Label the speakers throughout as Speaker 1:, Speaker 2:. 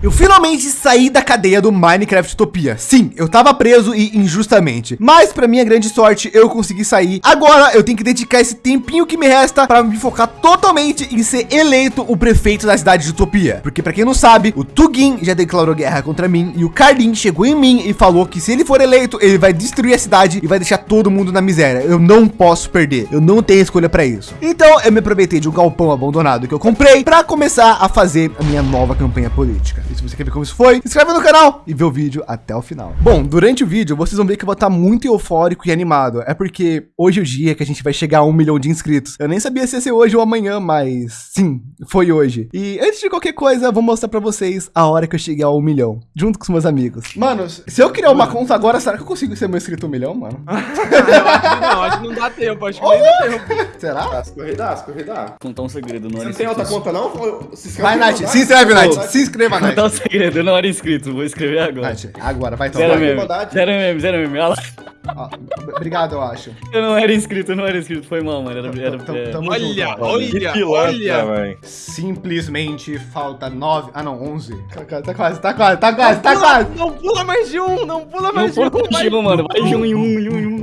Speaker 1: Eu finalmente saí da cadeia do Minecraft Utopia. Sim, eu tava preso e injustamente. Mas para minha grande sorte, eu consegui sair. Agora eu tenho que dedicar esse tempinho que me resta para me focar totalmente em ser eleito o prefeito da cidade de Utopia. Porque para quem não sabe, o Tugin já declarou guerra contra mim e o Carlin chegou em mim e falou que se ele for eleito, ele vai destruir a cidade e vai deixar todo mundo na miséria. Eu não posso perder. Eu não tenho escolha para isso. Então eu me aproveitei de um galpão abandonado que eu comprei para começar a fazer a minha nova campanha política. E se você quer ver como isso foi, se inscreve no canal e vê o vídeo até o final. Bom, durante o vídeo, vocês vão ver que eu vou estar muito eufórico e animado. É porque hoje é o dia que a gente vai chegar a um milhão de inscritos. Eu nem sabia se ia ser hoje ou amanhã, mas sim, foi hoje. E antes de qualquer coisa, vou mostrar para vocês a hora que eu cheguei ao um milhão, junto com os meus amigos. Mano, se eu criar uma conta agora, será que eu consigo ser meu inscrito um milhão, mano?
Speaker 2: não, acho que não dá tempo, acho que não dá tempo.
Speaker 1: Será?
Speaker 3: As corridas, corridas.
Speaker 4: Contar um segredo, não
Speaker 3: Você
Speaker 4: era
Speaker 3: não tem outra conta não? Se inscreve
Speaker 1: Vai, Nath,
Speaker 3: Nath.
Speaker 1: se inscreve, Nath, se inscreva,
Speaker 4: Contar um
Speaker 1: Nath.
Speaker 4: segredo, eu não era inscrito, vou escrever agora.
Speaker 1: Agora, vai
Speaker 4: Zero
Speaker 1: tomar.
Speaker 3: mesmo.
Speaker 4: meme,
Speaker 3: maldade.
Speaker 4: zero meme, zero meme. Olha lá.
Speaker 1: Obrigado, eu acho.
Speaker 4: Eu não era inscrito, eu não era inscrito, foi mal, mano. Era, era,
Speaker 1: Tamo-
Speaker 4: é,
Speaker 1: tamo
Speaker 2: Olha,
Speaker 1: junto,
Speaker 2: olha,
Speaker 5: Que
Speaker 2: olha.
Speaker 5: velho.
Speaker 1: Simplesmente falta nove. Ah, não, onze. Tá, tá- tá quase, tá quase, tá quase, tá quase.
Speaker 2: Não pula mais de um, não pula
Speaker 4: Não
Speaker 2: mais de
Speaker 4: foi
Speaker 2: um. vai.
Speaker 4: contigo, mano. Vai de um em um, em um, em um.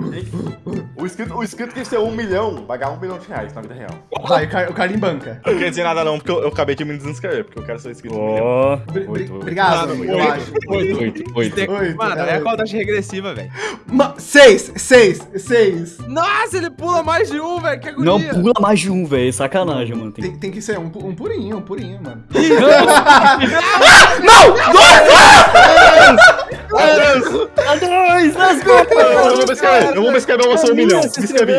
Speaker 3: O inscrito, o inscrito que ser um milhão vai ganhar um milhão de reais na vida real.
Speaker 1: Vai, o, Car o Carlinho banca.
Speaker 5: Não quer dizer nada não, porque eu, eu acabei de me desinscrever, porque eu quero ser inscrito
Speaker 4: Oito, oito.
Speaker 1: Obrigado, eu
Speaker 2: oito.
Speaker 1: acho.
Speaker 2: Oito.
Speaker 4: Oito, oito.
Speaker 1: Oito,
Speaker 2: Mano,
Speaker 1: é
Speaker 2: é a contagem regressiva, velho.
Speaker 1: Seis, seis, seis.
Speaker 2: Nossa, ele pula mais de um, velho. Que agonia.
Speaker 4: Não pula mais de um, velho. Sacanagem, mano. Tem...
Speaker 1: Tem, tem que ser um, um purinho, um purinho, mano.
Speaker 4: A dois, let's go!
Speaker 5: Eu vou me inscrever, ser um milhão. Me inscrevi,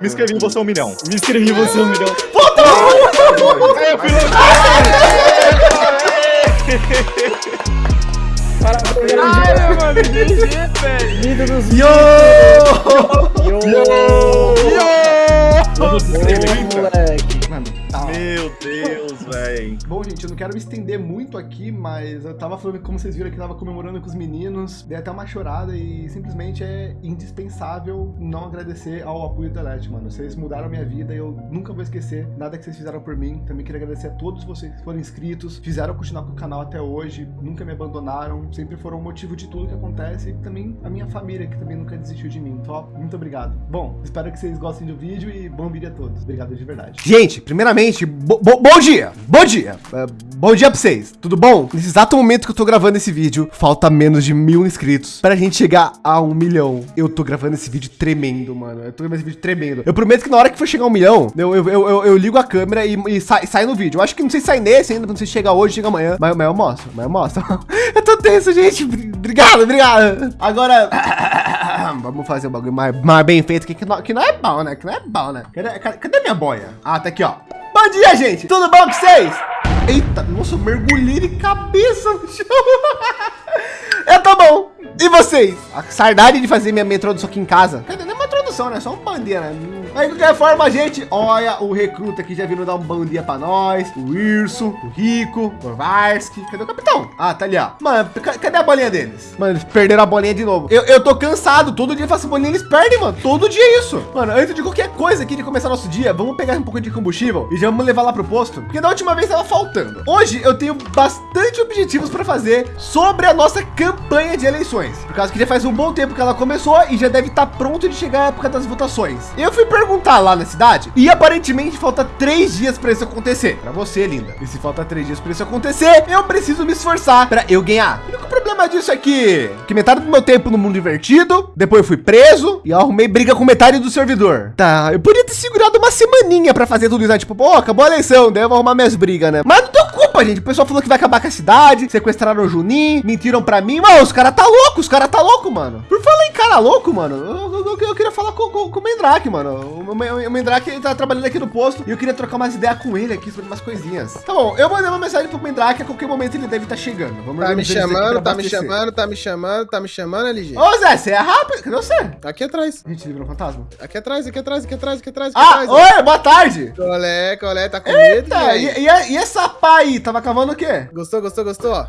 Speaker 5: me inscrevi, ser um milhão.
Speaker 4: Me inscrevi, você um milhão.
Speaker 2: Caralho, mano. GG, velho.
Speaker 4: Líder dos
Speaker 1: Yo!
Speaker 4: Vamos moleque.
Speaker 1: Mano, tá.
Speaker 5: Meu Deus, velho.
Speaker 1: Bom, gente, eu não quero me estender muito aqui, mas eu tava falando, como vocês viram aqui, eu tava comemorando com os meninos, dei até uma chorada e simplesmente é indispensável não agradecer ao apoio da Let, mano. Vocês mudaram a minha vida e eu nunca vou esquecer nada que vocês fizeram por mim. Também queria agradecer a todos vocês que foram inscritos, fizeram continuar com o canal até hoje, nunca me abandonaram, sempre foram o motivo de tudo que acontece e também a minha família que também nunca desistiu de mim. Top, muito obrigado. Bom, espero que vocês gostem do vídeo e bom vídeo a todos. Obrigado de verdade. Gente, primeiramente, bo- bo- bom dia, bom dia, É, bom dia pra vocês, tudo bom? Nesse exato momento que eu tô gravando esse vídeo, falta menos de mil inscritos pra gente chegar a um milhão. Eu tô gravando esse vídeo tremendo, mano, eu tô gravando esse vídeo tremendo. Eu prometo que na hora que for chegar a um milhão, eu, eu, eu, eu- ligo a câmera e, e sai, sai no vídeo. Eu acho que não sei se sai nesse ainda, não sei se chega hoje, chega amanhã, mas, mas eu mostro, mas eu mostro. eu tô tenso, gente, obrigado, obrigado. Agora, vamos fazer o bagulho mais, mais bem feito, que, que, não, que não é bom, né, que não é bom, né. Cadê, cadê minha boia? Ah, tá aqui, ó. Bom dia, gente! Tudo bom com vocês? Eita, nossa, eu mergulhei de cabeça no chão. Eu tô bom. E vocês? A saudade de fazer minha, minha introdução aqui em casa. Quer uma introdução, né? Só um bom dia, né? Mas de qualquer forma, gente, olha o recruta aqui já vindo dar um bom dia pra nós. O Irso, o Rico, o Varski. Cadê o capitão? Ah, tá ali, ó. Mano, ca- cadê a bolinha deles? Mano, eles perderam a bolinha de novo. Eu, eu tô cansado. Todo dia eu faço bolinha, eles perdem, mano. Todo dia é isso. Mano, antes de qualquer coisa aqui de começar nosso dia, vamos pegar um pouco de combustível e já vamos levar lá pro posto. Porque da última vez tava faltando. Hoje eu tenho bastante objetivos para fazer sobre a nossa campanha de eleições. Por causa que já faz um bom tempo que ela começou e já deve estar pronto de chegar época das votações. Eu fui perguntar lá na cidade e aparentemente falta três dias para isso acontecer. Para você, linda. E se falta três dias para isso acontecer, eu preciso me esforçar para eu ganhar. O problema disso é que, metade do meu tempo no mundo divertido, depois eu fui preso e arrumei briga com metade do servidor. Tá, eu podia ter segurado uma semaninha para fazer tudo isso, né? Tipo, pô, acabou a eleição, daí eu vou arrumar minhas brigas, né? Mas não deu culpa, gente. O pessoal falou que vai acabar com a cidade, sequestraram o Juninho, mentiram pra mim. Mano, os caras tá louco, os caras tá louco, mano. Por falar em cara louco, mano, eu, eu- eu- eu queria falar com, com, com o Mendrake, mano. O, o, o Mendrake ele tá trabalhando aqui no posto e eu queria trocar umas ideias com ele aqui sobre umas coisinhas. Tá bom, eu mandei uma mensagem pro Mendrake, a qualquer momento ele deve estar chegando. Vamos
Speaker 6: Tá me
Speaker 1: aqui
Speaker 6: chamando,
Speaker 1: pra
Speaker 6: tá me
Speaker 1: abastecer.
Speaker 6: chamando, tá me chamando, tá me chamando, LG.
Speaker 1: Ô Zé, você é rápido? Cadê você?
Speaker 6: Aqui atrás.
Speaker 1: A gente livrou um fantasma?
Speaker 6: Aqui atrás, aqui atrás, aqui atrás, aqui atrás,
Speaker 1: Ah,
Speaker 6: atrás. ó.
Speaker 1: oi, boa tarde.
Speaker 6: Colé, colé, tá com medo,
Speaker 1: Eita,
Speaker 6: velho?
Speaker 1: e, e, e essa pá aí? Tava cavando o quê?
Speaker 6: Gostou, gostou, gostou? ó?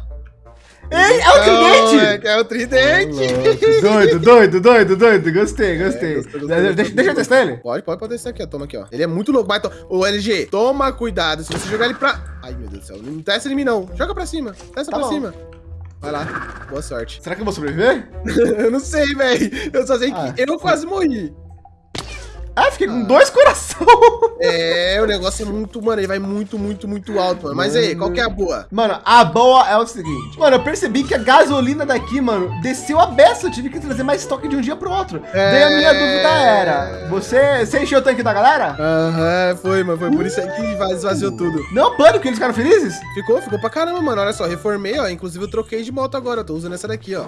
Speaker 1: Ei, é o tridente!
Speaker 6: É, é o tridente.
Speaker 1: Doido, doido, doido, doido. Gostei, gostei.
Speaker 6: gostou, gostou,
Speaker 1: deixa,
Speaker 6: gostou,
Speaker 1: deixa eu testar ele.
Speaker 6: Pode, pode, pode descer aqui, ó. Toma aqui, ó. Ele é muito louco. Mas. Ô, LG, toma cuidado. Se você jogar ele pra... Ai, meu Deus do céu. Não testa em mim, não. Joga pra cima. Testa
Speaker 1: Tá
Speaker 6: pra
Speaker 1: bom.
Speaker 6: cima. Vai lá. Boa sorte.
Speaker 1: Será que eu vou sobreviver?
Speaker 6: eu não sei, velho. Eu só sei que
Speaker 1: Ah.
Speaker 6: eu quase morri.
Speaker 1: Ah, fiquei com dois coração.
Speaker 6: É, o negócio é muito, mano. Ele vai muito, muito, muito alto, mano. Mas aí, qual que é a boa?
Speaker 1: Mano, a boa é o seguinte. Mano, eu percebi que a gasolina daqui, mano, desceu a beça. Eu tive que trazer mais estoque de um dia pro outro.
Speaker 6: É.
Speaker 1: Daí a minha dúvida era: você, você encheu o tanque da galera?
Speaker 6: Aham, foi, mano. Foi por isso aí que esvaziou tudo.
Speaker 1: Não, pânico, eles ficaram felizes?
Speaker 6: Ficou, ficou pra caramba, mano. Olha só, reformei, ó. Inclusive eu troquei de moto agora. Eu tô usando essa daqui, ó.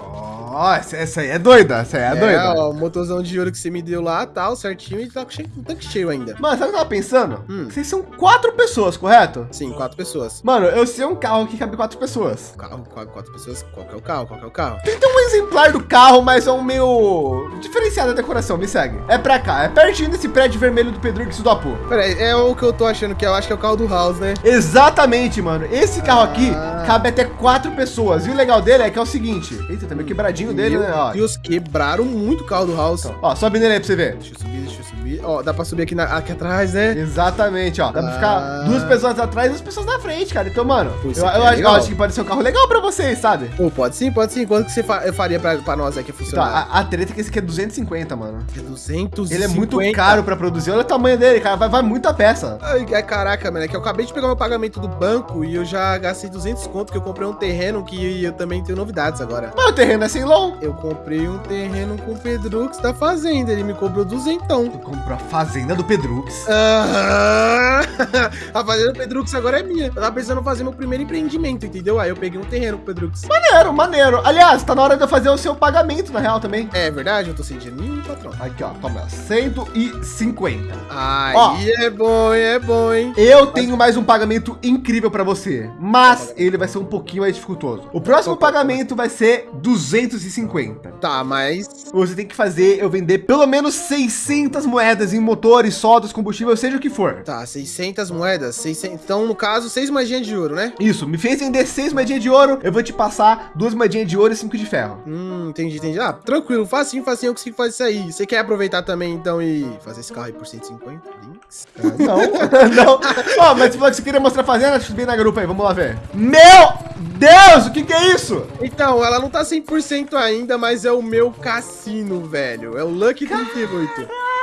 Speaker 1: Ó, essa, aí é doida, essa aí é, doida.
Speaker 6: ó, o motorzão de ouro que você me deu lá, tal, certinho, e tá com cheio, o tanque cheio ainda.
Speaker 1: Mano, sabe o que eu tava pensando?
Speaker 6: Hum.
Speaker 1: Vocês são quatro pessoas, correto?
Speaker 6: Sim, quatro pessoas.
Speaker 1: Mano, eu sei um carro que cabe quatro pessoas.
Speaker 6: Carro, quatro, pessoas. Qual que é o carro? Qual que é o carro?
Speaker 1: Tem um exemplar do carro, mas é um meio diferenciado da decoração, me segue. É pra cá, é pertinho desse prédio vermelho do Pedro do Apu.
Speaker 6: Pera aí, é o que eu tô achando que é, eu acho que é o carro do House, né?
Speaker 1: Exatamente, mano. Esse carro aqui
Speaker 6: Ah.
Speaker 1: cabe até quatro pessoas. E o legal dele é que é o seguinte. Eita, tá meio quebradinho dele,
Speaker 6: Meu
Speaker 1: né? Ó.
Speaker 6: Deus, quebraram muito o carro do House.
Speaker 1: Ó, sobe nele aí pra você ver.
Speaker 6: Deixa eu subir, deixa eu subir. Ó, dá pra subir aqui, na- aqui atrás, né?
Speaker 1: Exatamente, ó. Dá pra ficar
Speaker 6: Ah.
Speaker 1: duas pessoas atrás e duas pessoas na frente, cara. Então, mano,
Speaker 6: Pô,
Speaker 1: eu, eu
Speaker 6: é
Speaker 1: acho, eu acho que pode ser um carro legal pra vocês, sabe?
Speaker 6: Pô, pode sim, pode sim. Quanto que você fa- faria pra, pra nós aqui
Speaker 1: Então,
Speaker 6: funcionar?
Speaker 1: a, a treta é que esse aqui é 250, mano.
Speaker 6: É 200
Speaker 1: Ele é muito caro pra produzir. Olha o tamanho dele, cara. Vai, vai muita peça.
Speaker 6: Ai, ai, caraca, mano, é que eu acabei de pegar meu pagamento do banco e eu já gastei 200 conto que eu comprei um terreno que eu também tenho novidades agora.
Speaker 1: Mas o terreno é sem loan.
Speaker 6: Eu comprei um terreno com o Pedrux da fazenda, ele me cobrou duzentão.
Speaker 1: Tu comprou a fazenda do Pedrux.
Speaker 6: Aham. A fazenda do Pedrux agora é minha. Eu tava precisando fazer meu primeiro empreendimento, entendeu? Aí eu peguei um terreno com o Pedrux.
Speaker 1: Maneiro, maneiro. Aliás, tá na hora de eu fazer o seu pagamento, na real, também.
Speaker 6: É verdade, eu tô sem dinheiro nenhum, patrão.
Speaker 1: Aqui, ó. Toma, 150.
Speaker 6: Aí
Speaker 1: Ó.
Speaker 6: é bom, é bom, hein?
Speaker 1: Eu tenho mais um pagamento incrível pra você, mas ele vai ser um pouquinho mais dificultoso. O próximo
Speaker 6: é o
Speaker 1: pagamento vai ser 250.
Speaker 6: Tá, mas.
Speaker 1: Você tem que fazer eu vender pelo menos 600 moedas em motores, soldas, combustível, seja o que for.
Speaker 6: Tá, 600 moedas. 600... Então, no caso, 6 moedinhas de ouro, né?
Speaker 1: Isso, me fez vender 6 moedinhas de ouro, eu vou te passar duas moedinhas de ouro e 5 de ferro.
Speaker 6: Hum, entendi, entendi. Ah, tranquilo, facinho, facinho, eu consigo fazer isso aí. Você quer aproveitar também, então, e fazer esse carro aí por 150 links?
Speaker 1: Não, não. Ó, mas você falou que você queria mostrar a fazenda, subir na grupa aí, vamos lá ver. Meu Deus, o que que é isso?
Speaker 6: Então, ela não tá 100% ainda, mas é o meu cassino, velho. É o Lucky 38.
Speaker 1: Caraca,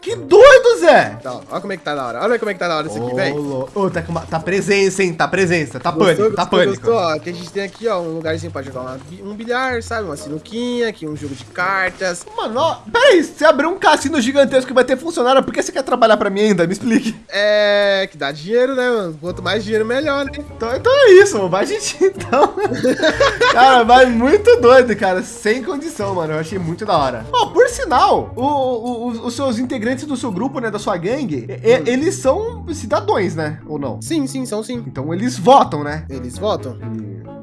Speaker 1: que doido, Zé.
Speaker 6: Tá, ó, olha como é que tá da hora. Olha como é que tá da hora isso aqui, velho.
Speaker 1: Ô, ô, tá, com uma- tá presença, hein? Tá presença, tá
Speaker 6: Gostou,
Speaker 1: pânico, tá
Speaker 6: gostou,
Speaker 1: pânico.
Speaker 6: gostou? Ó, que a gente tem aqui, ó, um lugarzinho pra jogar uma um bilhar, sabe? Uma sinuquinha, aqui um jogo de cartas.
Speaker 1: Mano, ó, peraí, você abriu um cassino gigantesco que vai ter funcionário, por que você quer trabalhar pra mim ainda? Me explique.
Speaker 6: É, que dá dinheiro, né, mano? Quanto mais dinheiro, melhor, né?
Speaker 1: Então, então é isso, vai gente, então. cara, vai muito doido, cara, sem condição, mano, eu achei muito da hora. Ó, por sinal, o- o- os, os seus integrantes do seu grupo, né, da sua gangue, e- e- eles são cidadãos, né, ou não?
Speaker 6: Sim, sim, são sim.
Speaker 1: Então eles votam, né?
Speaker 6: Eles votam?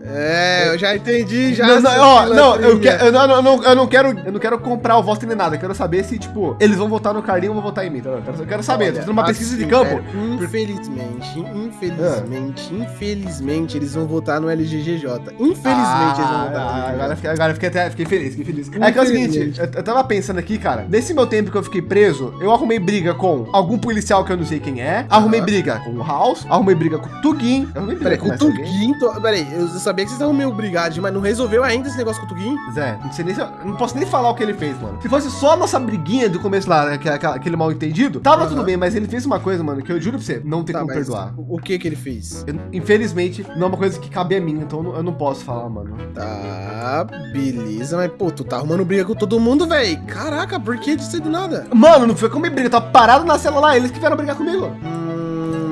Speaker 6: É, eu já entendi, já.
Speaker 1: não, não, ó, não, eu, que- eu, não, eu não, eu não quero, eu não quero comprar o voto nem nada. Eu quero saber se, tipo, eles vão votar no Carlinho ou vão votar em mim. tá? Eu quero, eu quero saber.
Speaker 6: Olha,
Speaker 1: Tô fazendo uma pesquisa de
Speaker 6: assim,
Speaker 1: campo.
Speaker 6: velho, infelizmente, infelizmente, infelizmente, eles vão votar no LGGJ. Infelizmente, eles vão
Speaker 1: Ah,
Speaker 6: votar
Speaker 1: ah, agora, fiquei- agora fiquei até fiquei feliz, fiquei feliz. É que é o seguinte, eu, eu tava pensando aqui, cara, nesse meu tempo que eu fiquei preso, eu arrumei briga com algum policial que eu não sei quem é, arrumei
Speaker 6: Aham.
Speaker 1: briga com o House, arrumei briga com o Tugin, arrumei briga
Speaker 6: Peraí, com o tô- Peraí, eu sabia que vocês estavam meio brigados, mas não resolveu ainda esse negócio com o Tuguin?
Speaker 1: Zé, não sei nem se eu, não posso nem falar o que ele fez, mano. Se fosse só a nossa briguinha do começo lá, né, aquele mal entendido, tava
Speaker 6: Aham.
Speaker 1: tudo bem, mas ele fez uma coisa, mano, que eu juro pra você, não tem
Speaker 6: Tá,
Speaker 1: como perdoar.
Speaker 6: o o que que ele fez?
Speaker 1: Eu- infelizmente, não é uma coisa que cabe a mim, então eu não, eu não posso falar, mano.
Speaker 6: Tá, beleza, mas pô, tu tá arrumando briga com todo mundo, velho. Caraca, por que disso aí do nada?
Speaker 1: Mano, não foi como briga, eu tava parado na cela lá, eles que vieram brigar comigo.
Speaker 6: Hum,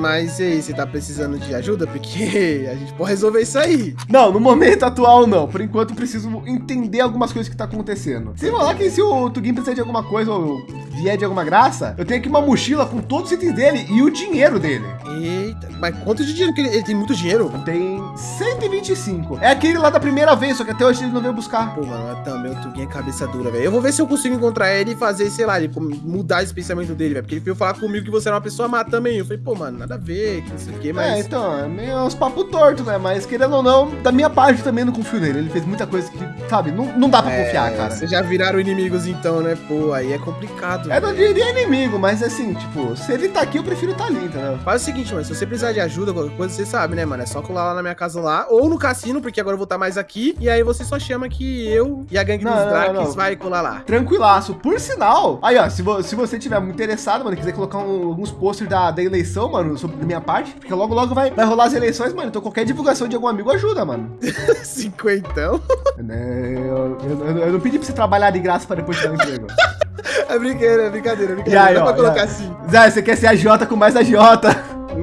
Speaker 6: mas e aí, você tá precisando de ajuda? Porque a gente pode resolver isso aí.
Speaker 1: Não, no momento atual não. Por enquanto eu preciso entender algumas coisas que tá acontecendo. Sem falar que se o Tugin precisar de alguma coisa, ou vier de alguma graça, eu tenho aqui uma mochila com todos os itens dele e o dinheiro dele.
Speaker 6: Eita, mas quanto de dinheiro que ele, ele tem muito dinheiro?
Speaker 1: Tem 125. É aquele lá da primeira vez, só que até hoje ele não veio buscar.
Speaker 6: Pô, mano, também o Tuguinho é cabeça dura, velho. Eu vou ver se eu consigo encontrar ele e fazer, sei lá, ele mudar esse pensamento dele, velho. Porque ele veio falar comigo que você era uma pessoa má também. Eu falei, pô, mano, nada a ver, que não sei o quê,
Speaker 1: É,
Speaker 6: mas.
Speaker 1: então, é meio uns papo torto, né? Mas querendo ou não, da minha parte eu também não confio nele. Ele fez muita coisa que, sabe, não, não dá pra
Speaker 6: É,
Speaker 1: confiar, cara.
Speaker 6: Vocês já viraram inimigos então, né? Pô, aí é complicado.
Speaker 1: Eu não
Speaker 6: velho.
Speaker 1: diria inimigo, mas assim, tipo, se ele tá aqui, eu prefiro estar ali, entendeu?
Speaker 6: Faz o seguinte, mano, se você precisar de ajuda, qualquer coisa, você sabe, né, mano? É só colar lá na minha casa lá, ou no cassino, porque agora eu vou estar mais aqui, e aí você só chama que eu e a gangue
Speaker 1: Não,
Speaker 6: dos
Speaker 1: não.
Speaker 6: vai colar lá.
Speaker 1: Tranquilaço. Por sinal, aí ó, se, vo- se você tiver muito interessado, mano, quiser colocar um- alguns posters da, da eleição, mano, sobre da minha parte, porque logo logo vai, vai rolar as eleições, mano. Então qualquer divulgação de algum amigo ajuda, mano.
Speaker 6: Cinquentão?
Speaker 1: Né, Eu, eu- eu- eu não pedi pra você trabalhar de graça pra depois te dar um emprego.
Speaker 6: É brincadeira, é brincadeira, é
Speaker 1: E
Speaker 6: brincadeira.
Speaker 1: aí,
Speaker 6: Dá
Speaker 1: ó,
Speaker 6: pra colocar
Speaker 1: aí?
Speaker 6: assim.
Speaker 1: Zé, você quer ser a Jota com mais a Jota?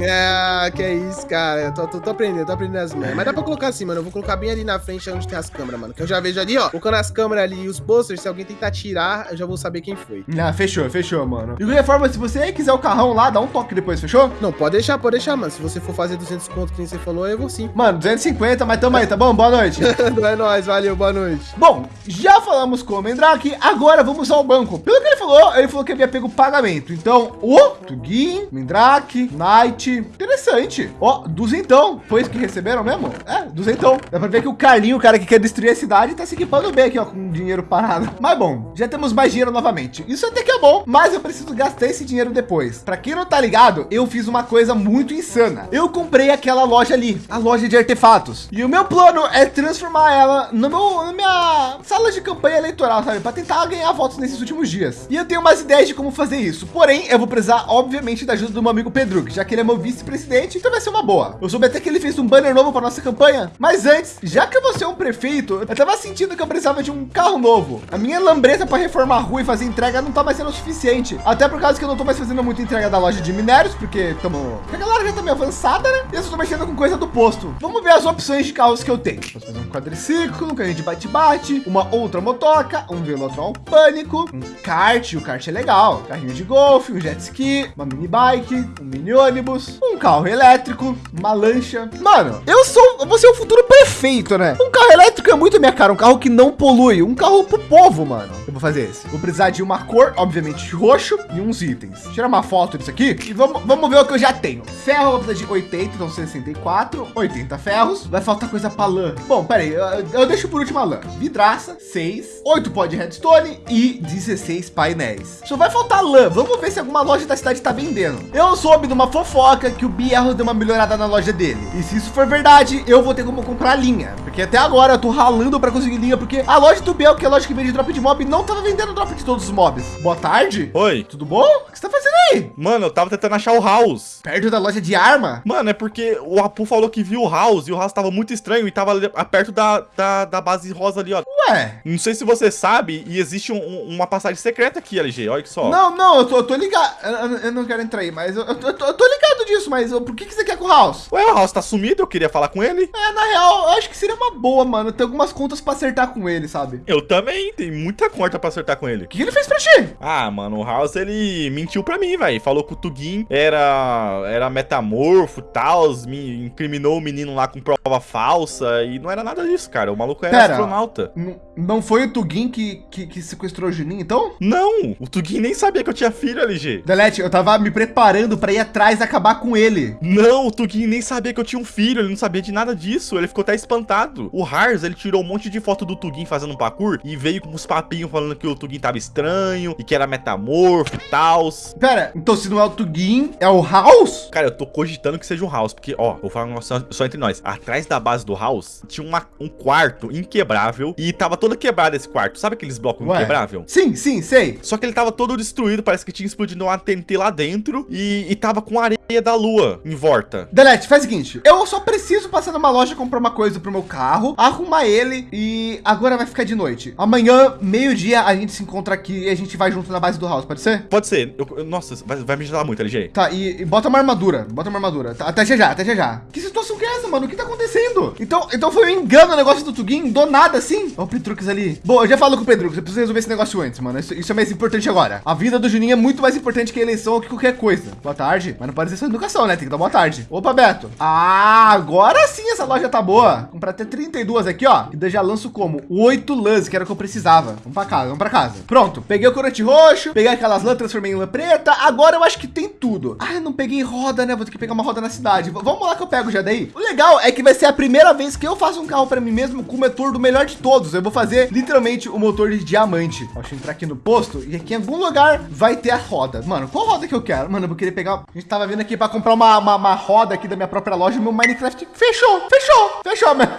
Speaker 6: Ah, que é isso, cara. Eu tô, tô, tô aprendendo, tô aprendendo as manhas. Mas dá pra colocar assim, mano. Eu vou colocar bem ali na frente onde tem as câmeras, mano. Que eu já vejo ali, ó. Colocando as câmeras ali e os posters, se alguém tentar tirar, eu já vou saber quem foi.
Speaker 1: Ah, fechou, fechou, mano. De qualquer forma, se você quiser o carrão lá, dá um toque depois, fechou?
Speaker 6: Não, pode deixar, pode deixar, mano. Se você for fazer 200 conto, que nem você falou, eu vou sim.
Speaker 1: Mano, 250, mas tamo aí, tá bom? Boa noite.
Speaker 6: é nóis, valeu, boa noite.
Speaker 1: Bom, já falamos com o Mendrake, agora vamos ao banco. Pelo que ele falou, ele falou que havia pego pagamento. Então, o Tugin, Mendrake, Knight, interessante. Ó, duzentão. Foi isso que receberam mesmo? É, duzentão. Dá pra ver que o Carlinho, o cara que quer destruir a cidade, tá se equipando bem aqui, ó, com dinheiro parado. Mas bom, já temos mais dinheiro novamente. Isso até que bom, mas eu preciso gastar esse dinheiro depois. Pra quem não tá ligado, eu fiz uma coisa muito insana. Eu comprei aquela loja ali, a loja de artefatos. E o meu plano é transformar ela no meu, na minha sala de campanha eleitoral, sabe? Pra tentar ganhar votos nesses últimos dias. E eu tenho umas ideias de como fazer isso. Porém, eu vou precisar, obviamente, da ajuda do meu amigo Pedro, que já que ele é meu vice-presidente, então vai ser uma boa. Eu soube até que ele fez um banner novo para nossa campanha. Mas antes, já que eu vou ser um prefeito, eu tava sentindo que eu precisava de um carro novo. A minha lambreta para reformar a rua e fazer entrega não tá mais sendo o suficiente. Até por causa que eu não tô mais fazendo muita entrega da loja de minérios, porque tamo... a galera já tá meio avançada, né? E eu só tô mexendo com coisa do posto. Vamos ver as opções de carros que eu tenho. Posso fazer um quadriciclo, um carrinho de bate-bate, uma outra motoca, um Velotrol Pânico, um kart, o kart é legal, carrinho de golfe, um jet ski, uma mini bike, um mini ônibus, um carro elétrico, uma lancha. Mano, eu sou, vou ser o futuro perfeito, né? Um carro elétrico é muito minha cara, um carro que não polui, um carro pro povo, mano. Eu vou fazer esse. Vou precisar de uma cor, obviamente roxo, e uns itens. Tirar uma foto disso aqui e vamos, vamos ver o que eu já tenho. Ferro, de 80, então 64, 80 ferros. Vai faltar coisa pra lã. Bom, peraí, eu, eu deixo por último a lã. Vidraça, 6, 8 pó de redstone e 16 painéis. Só vai faltar lã. Vamos ver se alguma loja da cidade tá vendendo. Eu soube de uma fofoca que o Bierro deu uma melhorada na loja dele. E se isso for verdade, eu vou ter como comprar linha. Porque até agora eu tô ralando para conseguir linha, porque a loja do Biel, que é a loja que vende drop de mob, não tava vendendo drop de todos os mobs. Boa tarde.
Speaker 5: Oi.
Speaker 1: Tudo bom? O que você tá fazendo aí?
Speaker 5: Mano, eu tava tentando achar o House.
Speaker 1: Perto da loja de arma?
Speaker 5: Mano, é porque o Apu falou que viu o House e o House tava muito estranho e tava perto da, da, da base rosa ali, ó.
Speaker 1: Ué.
Speaker 5: Não sei se você sabe, e existe um- um- uma passagem secreta aqui, LG. Olha que só.
Speaker 1: Não, não, eu tô, eu tô ligado. Eu, eu- não quero entrar aí, mas eu, eu tô, eu tô- ligado disso, mas eu- por que, que você quer com o House?
Speaker 5: Ué, o House tá sumido, eu queria falar com ele.
Speaker 1: É, na real, eu acho que seria uma boa, mano. Tem algumas contas pra acertar com ele, sabe?
Speaker 5: Eu também, tem muita conta pra acertar com ele.
Speaker 1: O que que ele fez pra ti?
Speaker 5: Ah, mano, o House, ele mentiu pra mim, velho. Falou que o Tugin era, era metamorfo e tal, me incriminou o menino lá com prova falsa, e não era nada disso, cara. O maluco era
Speaker 1: Pera.
Speaker 5: astronauta.
Speaker 1: Não foi o Tugin que, que, que sequestrou o Juninho, então?
Speaker 5: Não, o Tugin nem sabia que eu tinha filho, LG.
Speaker 1: Delete, eu tava me preparando pra ir atrás e acabar com ele.
Speaker 5: Não, o Tugin nem sabia que eu tinha um filho, ele não sabia de nada disso, ele ficou até espantado. O Hars, ele tirou um monte de foto do Tugin fazendo um parkour e veio com uns papinhos falando que o Tugin tava estranho e que era metamorfo e tal.
Speaker 1: Pera, então se não é o Tugin, é o House?
Speaker 5: Cara, eu tô cogitando que seja um house, porque, ó, vou falar um negócio só, entre nós. Atrás da base do house tinha uma- um quarto inquebrável e tava todo quebrado esse quarto. Sabe aqueles blocos
Speaker 1: Ué.
Speaker 5: inquebrável?
Speaker 1: Sim, sim, sei.
Speaker 5: Só que ele tava todo destruído, parece que tinha explodido uma TNT lá dentro e, e tava com areia Ia da lua em volta.
Speaker 1: Delete, faz o seguinte, eu só preciso passar numa loja comprar uma coisa pro meu carro, arrumar ele e agora vai ficar de noite. Amanhã, meio-dia, a gente se encontra aqui e a gente vai junto na base do house, pode ser?
Speaker 5: Pode ser. Eu- eu- nossa, vai, vai me ajudar muito, LG.
Speaker 1: Tá, e, e bota uma armadura, bota uma armadura. Tá, até já já, até já já. Que situação que é essa, mano? O que tá acontecendo? Então, então foi um engano o negócio do Tugin, do nada assim? Ó o Petrux ali. Bom, eu já falo com o Petrux, eu preciso resolver esse negócio antes, mano. Isso, isso é mais importante agora. A vida do Juninho é muito mais importante que a eleição ou que qualquer coisa. Boa tarde. Mas não pode ser só educação, né? Tem que dar boa tarde. Opa, Beto. Ah, agora sim essa loja tá boa. Comprar até 32 aqui, ó. E daí já lanço como? 8 lãs, que era o que eu precisava. Vamos pra casa, vamos pra casa. Pronto, peguei o corante roxo, peguei aquelas lãs, transformei em lã preta. Agora eu acho que tem tudo. Ah, não peguei roda, né? Vou ter que pegar uma roda na cidade. V- vamos lá que eu pego já daí. O legal é que vai ser a primeira vez que eu faço um carro pra mim mesmo com o motor do melhor de todos. Eu vou fazer literalmente o motor de diamante. Deixa eu entrar aqui no posto e aqui em algum lugar vai ter a roda. Mano, qual roda que eu quero? Mano, eu vou querer pegar. A gente tava vindo aqui pra comprar uma, uma, uma roda aqui da minha própria loja meu Minecraft fechou, fechou, fechou, mano.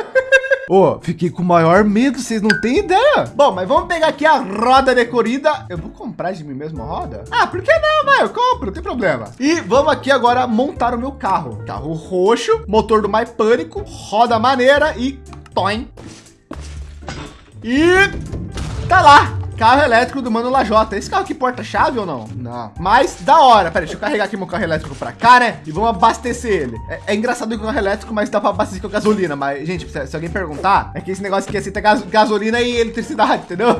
Speaker 1: Ô, fiquei com o maior medo, vocês não têm ideia. Bom, mas vamos pegar aqui a roda de corrida. Eu vou comprar de mim mesmo a roda? Ah, por que não, vai? Eu compro, não tem problema. E vamos aqui agora montar o meu carro. Carro roxo, motor do My Pânico, roda maneira e... Toim. E... Tá lá. Carro elétrico do Mano Lajota. Esse carro aqui porta-chave ou não? Não. Mas da hora. Pera aí, deixa eu carregar aqui meu carro elétrico pra cá, né? E vamos abastecer ele. É, é engraçado que o carro elétrico, mas dá pra abastecer com gasolina. Mas, gente, se, se alguém perguntar, é que esse negócio aqui aceita gas- gasolina e eletricidade, entendeu?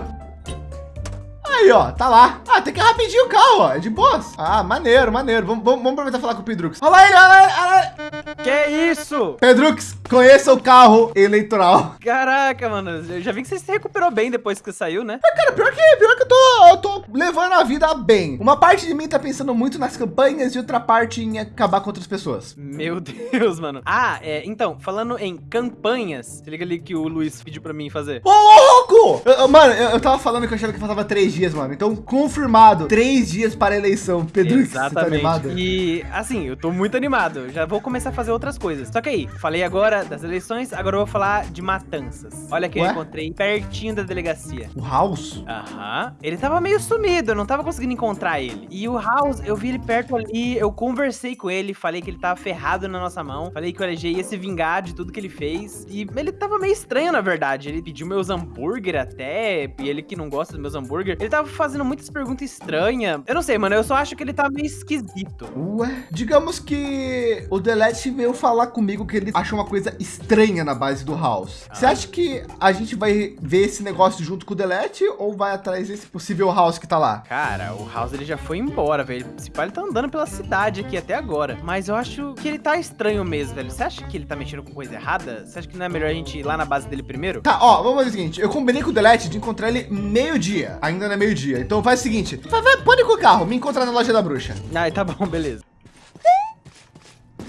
Speaker 1: Aí, ó, tá lá. Ah, tem que ir rapidinho o carro, ó. É de boas. Ah, maneiro, maneiro. Vamos, vamos, vamos aproveitar e falar com o Pedrux. Olha lá ele, olha lá olha.
Speaker 2: Que isso?
Speaker 1: Pedrux, conheça o carro eleitoral.
Speaker 2: Caraca, mano. Eu já vi que você se recuperou bem depois que saiu, né?
Speaker 1: Cara, pior que, pior que eu tô, eu tô levando a vida bem. Uma parte de mim tá pensando muito nas campanhas e outra parte em acabar com outras pessoas.
Speaker 2: Meu Deus, mano. Ah, é, então, falando em campanhas, se liga ali que o Luiz pediu pra mim fazer.
Speaker 1: Ô, louco! Eu- eu- mano, eu, eu tava falando que eu achava que faltava três dias, mano. Então, confirmado. Três dias para a eleição. Pedrux, você tá
Speaker 2: Exatamente.
Speaker 1: animado?
Speaker 2: e assim, eu tô muito animado. Eu Já vou começar a fazer outras coisas. Só que aí, falei agora das eleições, agora eu vou falar de matanças. Olha que eu
Speaker 1: Ué?
Speaker 2: encontrei pertinho da delegacia.
Speaker 1: O House?
Speaker 2: Aham. Ele tava meio sumido, eu não tava conseguindo encontrar ele. E o House, eu vi ele perto ali, eu conversei com ele, falei que ele tava ferrado na nossa mão. Falei que o LG ia se vingar de tudo que ele fez. E ele tava meio estranho, na verdade. Ele pediu meus hambúrguer até, e ele que não gosta dos meus hambúrguer. Ele tava fazendo muitas perguntas estranhas. Eu não sei, mano, eu só acho que ele tá meio esquisito.
Speaker 1: Ué, digamos que o Delete veio falar comigo que ele achou uma coisa estranha na base do House. Você acha que a gente vai ver esse negócio junto com o Delete ou vai atrás desse possível House que tá lá?
Speaker 2: Cara, o House ele já foi embora, velho. Se pá, ele tá andando pela cidade aqui até agora. Mas eu acho que ele tá estranho mesmo, velho. Você acha que ele tá mexendo com coisa errada? Você acha que não é melhor a gente ir lá na base dele primeiro?
Speaker 1: Tá, ó, vamos fazer o seguinte. Eu combinei com o Delete de encontrar ele meio-dia. Ainda não é meio-dia. Então faz o seguinte. Vai, vai, pode ir com o carro. Me encontrar na loja da bruxa.
Speaker 2: Ah, tá bom, beleza.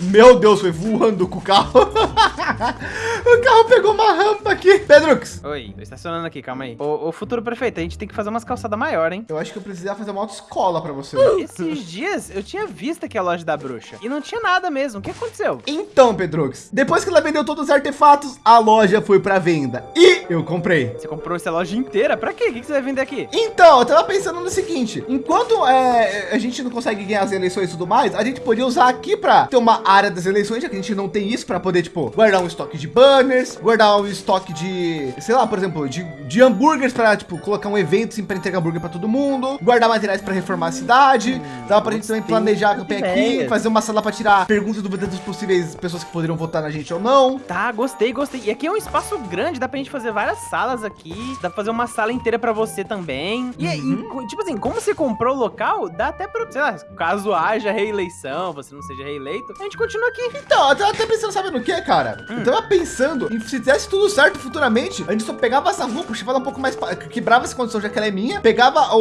Speaker 1: Meu Deus, foi voando com o carro. o carro pegou uma rampa aqui. Pedrux,
Speaker 2: Oi, tô estacionando aqui, calma aí. Ô, ô, futuro prefeito, a gente tem que fazer umas calçadas maior, hein?
Speaker 1: eu acho que eu precisava fazer uma autoescola pra você.
Speaker 2: Esses dias eu tinha visto aqui a loja da bruxa. E não tinha nada mesmo. O que aconteceu?
Speaker 1: Então, Pedrux, depois que ela vendeu todos os artefatos, a loja foi pra venda. E eu comprei.
Speaker 2: Você comprou essa loja inteira? Pra quê? O que que você vai vender aqui?
Speaker 1: Então, eu tava pensando no seguinte: enquanto é, a gente não consegue ganhar as eleições e tudo mais, a gente podia usar aqui pra ter uma área das eleições, já que a gente não tem isso pra poder, tipo, guardar um estoque de banners, guardar um estoque de, sei lá, por exemplo, de, de hambúrgueres pra, tipo, colocar um evento assim pra entregar hambúrguer pra todo mundo, guardar materiais pra reformar a cidade, dá pra gente também planejar a campanha aqui, fazer uma sala pra tirar perguntas e dúvidas dos possíveis pessoas que poderiam votar na gente ou não.
Speaker 2: Tá, gostei, gostei. E aqui é um espaço grande, dá pra gente fazer várias salas aqui. Dá pra fazer uma sala inteira pra você também. E, e, tipo assim, como você comprou o local, dá até pra, sei lá, caso haja reeleição, você não seja reeleito, a gente continua aqui.
Speaker 1: Então, eu tava até pensando, sabe no que, cara? Eu tava pensando em se desse tudo certo futuramente, a gente só pegava essa rua, puxava ela um pouco mais, pra, quebrava essa condição já que ela é minha, pegava o,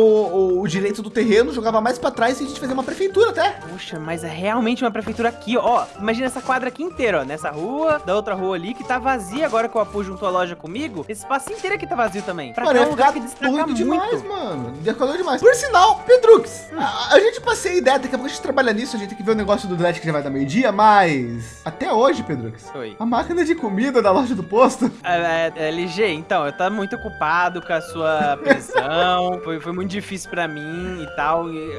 Speaker 1: o, o direito do terreno, jogava mais pra trás e a gente fazia uma prefeitura até.
Speaker 2: Puxa, mas é realmente uma prefeitura aqui, ó. Imagina essa quadra aqui inteira, ó. Nessa rua, da outra rua ali, que tá vazia agora que o Apu juntou a loja comigo. Esse espaço inteiro aqui tá vazio também. Pra
Speaker 1: Mano,
Speaker 2: um lugar que destaca muito.
Speaker 1: demais, mano. Demais. Por sinal, Pedrux, a, a gente passei a ideia, daqui a pouco a gente trabalha nisso, a gente tem que ver o negócio do Delete que já vai dar meio-dia, mas até hoje, Pedrux,
Speaker 2: Oi.
Speaker 1: a máquina de comida da loja do posto,
Speaker 2: É, é, LG, então, eu tava muito ocupado com a sua prisão, foi, foi muito difícil pra mim e tal. e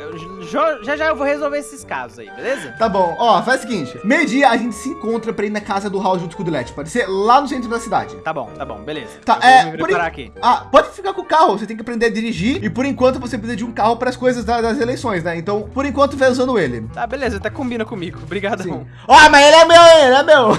Speaker 2: jo- já já eu vou resolver esses casos aí, beleza?
Speaker 1: Tá bom, ó, faz o seguinte: meio-dia a gente se encontra pra ir na casa do Raul junto com o Delete. Pode ser lá no centro da cidade.
Speaker 2: Tá bom, tá bom, beleza.
Speaker 1: Tá,
Speaker 2: Eu vou
Speaker 1: é,
Speaker 2: me
Speaker 1: por
Speaker 2: preparar aqui.
Speaker 1: Ah, pode ficar com o carro, você tem que aprender a dirigir. E por enquanto você precisa de um carro para as coisas da- das eleições, né? Então, por enquanto, vai usando ele.
Speaker 2: Tá, beleza, até combina comigo. Obrigadão.
Speaker 1: Sim. Ó, mas ele é meu, ele é meu.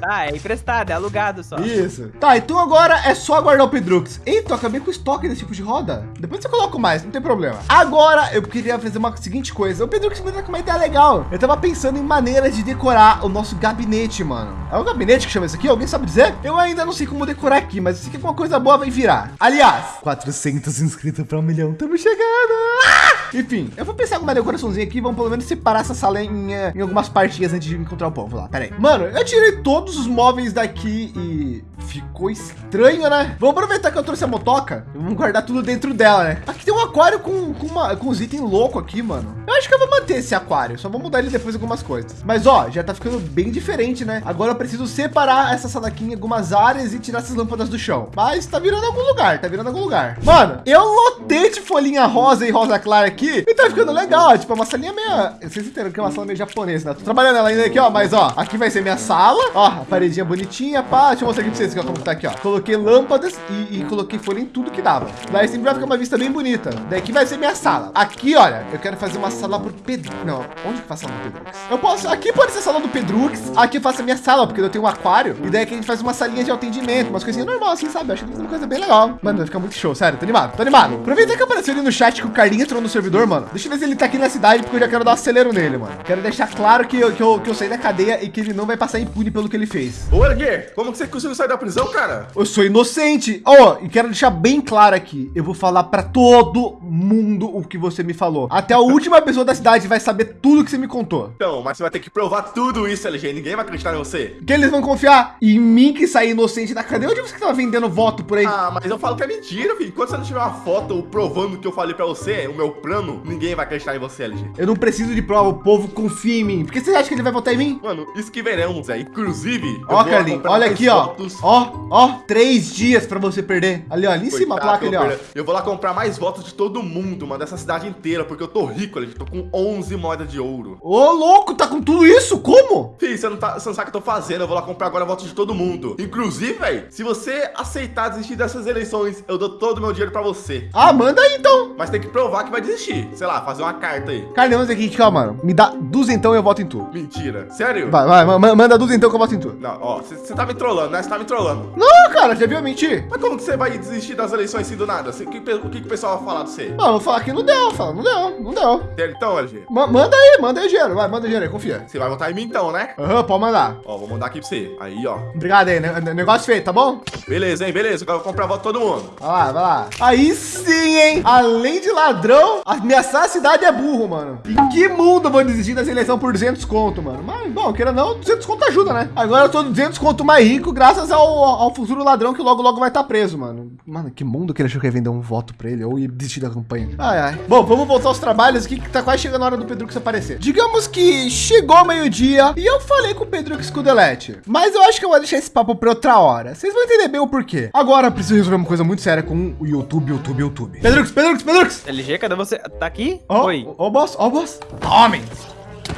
Speaker 2: Tá, é emprestado, é alugado só.
Speaker 1: Isso. Tá, então agora é só aguardar o Pedrux. Eita, acabei com o estoque desse tipo de roda. Depois eu coloco mais, não tem problema. Agora eu queria fazer uma seguinte coisa. O Pedrux me deu com uma ideia legal. Eu tava pensando em maneiras de decorar o nosso gabinete, mano. É o gabinete que chama isso aqui? Alguém sabe dizer? Eu ainda não sei como decorar aqui, mas eu sei que alguma coisa boa vai virar. Aliás, 400 inscritos para um milhão. Estamos chegando. Ah! Enfim, eu vou pensar alguma decoraçãozinha aqui. Vamos pelo menos separar essa sala em, em algumas partinhas antes de encontrar o povo lá. Pera aí. Mano, eu tirei todos os móveis daqui e ficou estranho, né? Vamos aproveitar que eu trouxe a motoca. Vamos guardar tudo dentro dela, né? Aqui tem um aquário com, com, uma, com uns itens loucos aqui, mano. Eu acho que eu vou manter esse aquário. Só vou mudar ele depois algumas coisas. Mas ó, já tá ficando bem diferente, né? Agora eu preciso separar essa sala aqui em algumas áreas e tirar essas lâmpadas do chão. Mas tá virando algum lugar, tá virando algum lugar. Mano, eu lotei de folhinha rosa e rosa clara aqui e tá ficando legal. Tipo, é uma salinha meio. Vocês entenderam que é uma sala meio japonesa, né? Tô trabalhando ela ainda aqui, ó. Mas ó, aqui vai ser minha sala. Ó, a paredinha bonitinha, pá. Deixa eu mostrar aqui pra vocês como tá aqui, ó. Coloquei lâmpadas e, e coloquei folha em tudo que dava. Daí sempre vai ficar uma vista bem bonita. Daí aqui vai ser minha sala. Aqui, olha, eu quero fazer uma sala pro Pedro. Não, onde que faz a sala do Pedrux? Eu posso. Aqui pode ser a sala do Pedrux. Aqui eu faço a minha sala, porque eu tenho um aquário. E daí aqui a gente faz uma salinha de atendimento, umas coisinhas normais, assim, sabe? Acho que vai ser uma coisa bem legal. Mano, vai ficar muito show, sério, tô animado, tô animado. Aproveita que apareceu ali no chat que o Carlinhos entrou no servidor, mano. Deixa eu ver se ele tá aqui na cidade, porque eu já quero dar um acelero nele, mano. Quero deixar claro que eu, que eu, que eu saí da cadeia e que ele não vai passar impune pelo que ele fez.
Speaker 3: Ô, Elguer, como que você conseguiu sair da prisão, cara?
Speaker 1: Eu sou inocente. Ó, e quero deixar bem claro aqui. Eu vou falar pra todo mundo o que você me falou. Até a última pessoa da cidade vai saber tudo que você me contou.
Speaker 3: Então, mas você vai ter que provar tudo isso, LG. Ninguém vai acreditar em você.
Speaker 1: Que eles vão confiar em mim que saí inocente da cadeia. Onde você tava vendendo voto por aí?
Speaker 3: Ah, mas eu falo que é mentira, filho. Enquanto você não tiver uma foto provando o que eu falei pra você, o meu plano, ninguém vai acreditar em você, LG.
Speaker 1: Eu não preciso de prova, o povo confia em mim. Por que você acha que ele vai votar em mim?
Speaker 3: Mano, isso que veremos, Zé. Inclusive,
Speaker 1: Ó, Carlinhos, olha aqui, ó.
Speaker 3: votos.
Speaker 1: Ó, ó, três dias pra você perder. Ali, ó, ali em cima a placa ali, ó.
Speaker 3: Eu vou lá comprar mais votos de todo mundo, mano, dessa cidade inteira, porque eu tô rico, LG. Tô com 11 moedas de ouro.
Speaker 1: Ô, louco, tá com tudo isso? Como?
Speaker 3: Fih, você não, tá, você não sabe o que eu tô fazendo. Eu vou lá comprar agora votos de todo mundo. Inclusive, velho, se você aceitar desistir dessas eleições, eu dou todo o meu dinheiro pra você.
Speaker 1: Ah, manda aí então.
Speaker 3: Mas tem que provar que vai desistir. Sei lá, fazer uma carta aí.
Speaker 1: Carlinhos, aqui, ó, mano. Me dá duzentão e eu voto em tu.
Speaker 3: Mentira. Sério?
Speaker 1: Vai, vai, ma- ma- manda duzentão que eu voto em tu.
Speaker 3: Não, ó, você tá me trollando, né? Você tá me trollando.
Speaker 1: Não, cara, já viu eu mentir?
Speaker 3: Mas como que você vai desistir das eleições assim do nada? Cê- O que, o que que o pessoal vai falar de você?
Speaker 1: Mano, eu vou falar que não deu, fala, não deu, não deu.
Speaker 3: Sério, então, LG?
Speaker 1: Ma- manda aí, manda aí dinheiro, vai, manda aí, confia.
Speaker 3: Você vai votar em mim então, né?
Speaker 1: Aham, pode mandar.
Speaker 3: Ó, vou mandar aqui pra você. Aí, ó.
Speaker 1: Obrigado aí, né? negócio feito, tá bom?
Speaker 3: Beleza, hein? Beleza. Agora eu vou comprar voto de todo mundo.
Speaker 1: Vai lá, vai lá. Aí sim, hein? Além de ladrão, ameaçar a cidade é burro, mano. Em que mundo eu vou desistir dessa eleição por 200 conto, mano? Mas, bom, queira não, 200 conto ajuda, né? Agora eu tô 200 conto mais rico graças ao, ao futuro ladrão que logo, logo vai estar preso, mano. Mano, que mundo que ele achou que ia vender um voto pra ele ou ia desistir da campanha. Ai, ai. Bom, vamos voltar aos trabalhos aqui que tá quase chegando a hora do Pedrux aparecer. Digamos que chegou meio-dia e eu falei com o Pedrux com o Delete. Mas eu acho que eu vou deixar esse papo pra outra hora. Vocês vão entender bem o porquê. Agora eu preciso resolver uma coisa muito séria com o YouTube, YouTube, YouTube. Pedrux, Pedrux, Pedrux!
Speaker 2: LG, cadê você? Tá aqui?
Speaker 1: Ó,
Speaker 2: Oi.
Speaker 1: Ó, boss, ó, boss. Tome!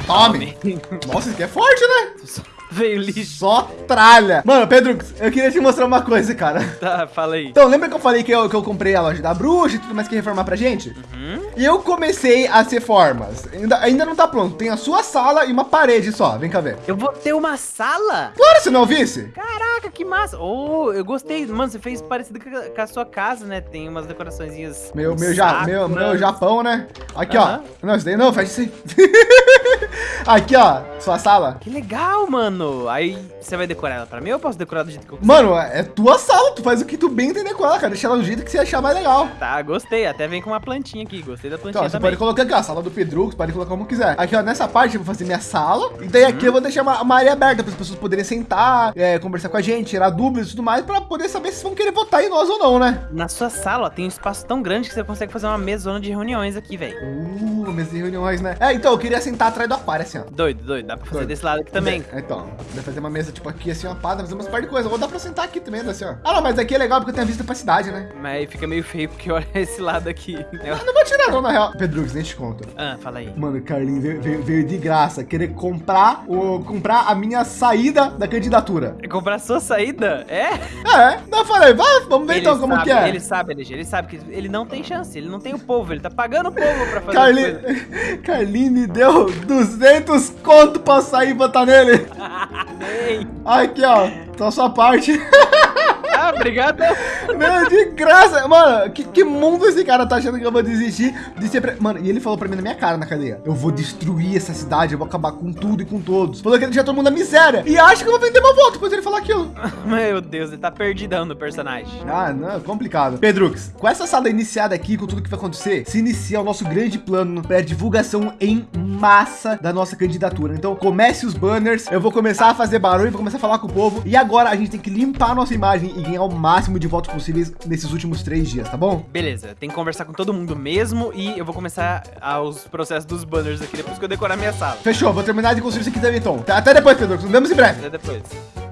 Speaker 1: Tome! Nossa, isso aqui é forte, né?
Speaker 2: Veio lixo.
Speaker 1: Só tralha. Mano, Pedrux, eu queria te mostrar uma coisa, cara.
Speaker 2: Tá, fala aí.
Speaker 1: Então, lembra que eu falei que eu, que eu comprei a loja da bruxa e tudo mais que ia reformar pra gente? E eu comecei as reformas. Ainda, ainda não tá pronto. Tem a sua sala e uma parede só. Vem cá ver.
Speaker 2: Eu vou ter uma sala?
Speaker 1: Claro, você não ouvisse?
Speaker 2: Caraca, que massa. Oh, eu gostei. Mano, você fez parecido com a, a sua casa, né? Tem umas decoraçõezinhas.
Speaker 1: Meu, meu, ja,
Speaker 2: sakura.
Speaker 1: meu, meu Japão, né? Aqui,
Speaker 2: Aham.
Speaker 1: ó. Não, isso daí não, faz isso aí. Aqui, ó. Sua sala.
Speaker 2: Que legal, mano. Plano. Aí você vai decorar ela pra mim ou eu posso decorar do jeito que eu quiser?
Speaker 1: Mano, é tua sala, tu faz o que tu bem entender com ela, cara. Deixa ela do jeito que você achar mais legal.
Speaker 2: Tá, gostei. Até vem com uma plantinha aqui. Gostei da
Speaker 1: Então,
Speaker 2: plantinha
Speaker 1: você
Speaker 2: também.
Speaker 1: pode colocar aqui, ó, a sala do Pedro, você pode colocar como quiser. Aqui, ó, nessa parte eu vou fazer minha sala. E daí aqui eu vou deixar uma, uma área aberta para as pessoas poderem sentar, é, conversar com a gente, tirar dúvidas e tudo mais, pra poder saber se vão querer votar em nós ou não, né?
Speaker 2: Na sua sala, ó, tem um espaço tão grande que você consegue fazer uma mesona de reuniões aqui, velho.
Speaker 1: Uh, mesa de reuniões, né? É, então, eu queria sentar atrás do aquário, assim, ó.
Speaker 2: Doido, doido. Dá pra fazer
Speaker 1: Doido.
Speaker 2: desse lado aqui também.
Speaker 1: É, então, dá fazer uma mesa, tipo, aqui, assim, uma pá, dá fazer umas par de coisas. Vou dar pra sentar aqui também, assim, ó. Ah, não, mas aqui é legal porque eu tenho vista pra cidade, né?
Speaker 2: Mas aí fica meio feio porque olha esse lado aqui. Eu
Speaker 1: não vou tirar não, na real. Pedro, nem te conto.
Speaker 2: Ah, fala aí.
Speaker 1: Mano, o Carlinho veio, veio- veio de graça querer comprar, o, comprar a minha saída da candidatura.
Speaker 2: Comprar sua saída? É?
Speaker 1: É, daí eu falei, vai, vamos ver então como
Speaker 2: sabe,
Speaker 1: que é.
Speaker 2: Ele sabe, LG, ele sabe que ele não tem chance, ele não tem o povo, ele tá pagando o povo pra fazer
Speaker 1: Carli...
Speaker 2: as coisas.
Speaker 1: Carlinho me deu 200 conto pra sair e votar nele. Aqui, ó, tá a sua parte.
Speaker 2: Ah, obrigado.
Speaker 1: Meu, de graça. Mano, que, que mundo esse cara tá achando que eu vou desistir de ser... Pre... Mano, e ele falou pra mim na minha cara na cadeia. Eu vou destruir essa cidade, eu vou acabar com tudo e com todos. Falou que ele deixar todo mundo na miséria. E acha que eu vou vender meu voto depois ele falar aquilo.
Speaker 2: Meu Deus, ele tá perdidão no personagem.
Speaker 1: Ah, não, é complicado. Pedrux, com essa sala iniciada aqui, com tudo que vai acontecer, se inicia o nosso grande plano para divulgação em massa da nossa candidatura. Então, comece os banners, eu vou começar a fazer barulho, vou começar a falar com o povo. E agora a gente tem que limpar a nossa imagem e ganhar o máximo de votos possíveis nesses últimos três dias, tá bom?
Speaker 2: Beleza, tem que conversar com todo mundo mesmo e eu vou começar os processos dos banners aqui depois que eu decorar minha sala.
Speaker 1: Fechou, vou terminar de construir isso aqui também, então. Até depois, Pedrux, nos vemos em breve.
Speaker 2: Até depois.